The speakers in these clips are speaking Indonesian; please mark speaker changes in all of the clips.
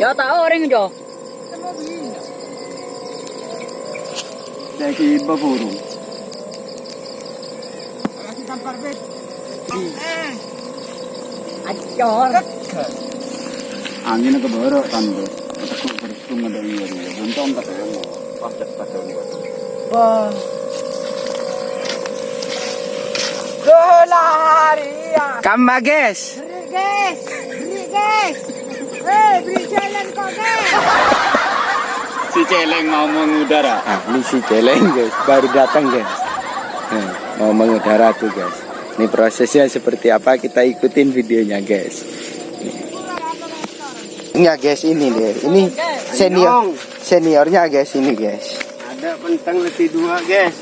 Speaker 1: Ya tak orang jo.
Speaker 2: Saya ke baburu.
Speaker 1: Acor.
Speaker 2: Angin ke baru tanda. Aku bersung ada iya dia. Buntong kata yang mau. Pas cepat ini.
Speaker 1: Wah.
Speaker 3: Kamba guys.
Speaker 4: Beri guys, beri guys. Eh, beri jalan kok guys.
Speaker 2: Si celeng mau mengudara.
Speaker 3: Nah, ini si celeng guys, baru datang guys. Nah, mau mengudara tuh guys. Ini prosesnya seperti apa kita ikutin videonya guys. Enggak guys ini deh, ini senior seniornya guys ini guys.
Speaker 2: Ada pentang letih dua guys.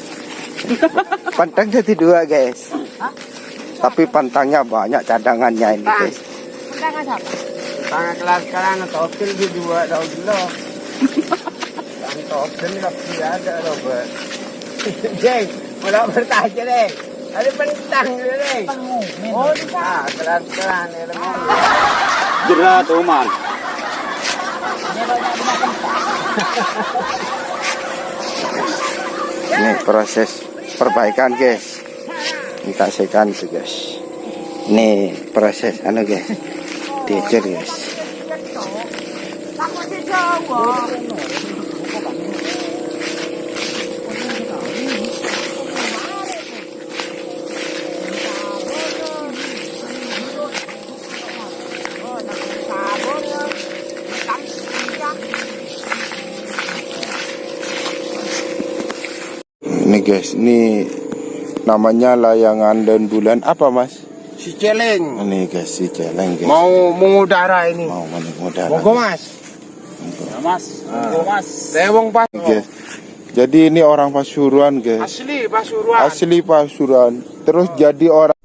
Speaker 3: Pantang jadi dua guys. Tapi pantangnya banyak cadangannya ini guys.
Speaker 2: Tangan kelas sekarang atau option di dua daun dulu. Tangan option tapi ada Robert. Jeng, mulai bertanya deh. Ada pentang dulu deh.
Speaker 4: Oh, di sana.
Speaker 2: Ah, kelas sekarang ya Jerat Oman.
Speaker 3: Ini proses perbaikan guys. Kita sekan tuh guys. Ini proses anu guys.
Speaker 4: Takut si Jawa.
Speaker 3: Ini guys, ini namanya layangan dan bulan apa mas?
Speaker 2: Si celeng
Speaker 3: Ini guys si celeng guys.
Speaker 2: mau mengudara ini.
Speaker 3: Mau mengudara.
Speaker 2: Monggo mas. Ya mas. Monggo mas. Tewong pas.
Speaker 3: Guys. Jadi ini orang Pasuruan guys.
Speaker 2: Asli Pasuruan.
Speaker 3: Asli Pasuruan. Terus jadi orang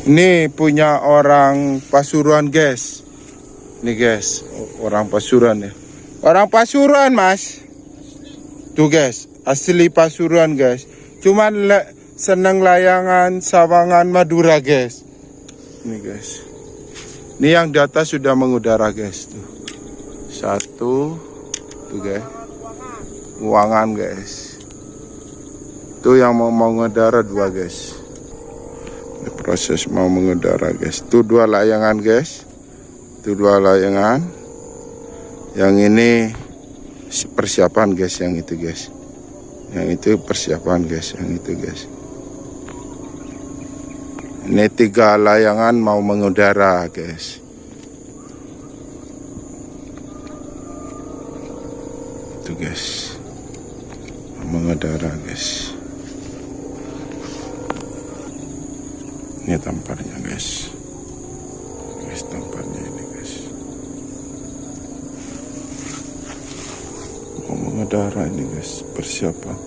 Speaker 3: Ini punya orang Pasuruan guys. Nih guys, orang Pasuruan ya. Orang Pasuruan mas. Tuh guys, asli Pasuruan guys. Cuman le- seneng layangan Sawangan Madura guys. Ini guys. Ini yang di atas sudah mengudara guys tuh. Satu, tuh guys. Uangan guys. Tuh yang mau mengudara dua guys. Proses mau mengudara guys. Tuh dua layangan guys. Tuh dua layangan. Yang ini persiapan guys yang itu guys. Yang itu persiapan guys, yang itu guys. Ini tiga layangan mau mengudara guys. Itu guys. Mengudara guys. Ini tamparnya guys. Guys tamparnya ini guys. Mau mengudara ini guys, persiapan.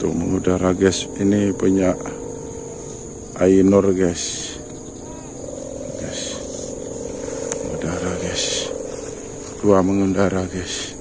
Speaker 3: Tuh mengudara guys, ini punya Ainur guys. Guys. Mengudara guys. Dua mengudara guys.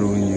Speaker 3: Serunya guys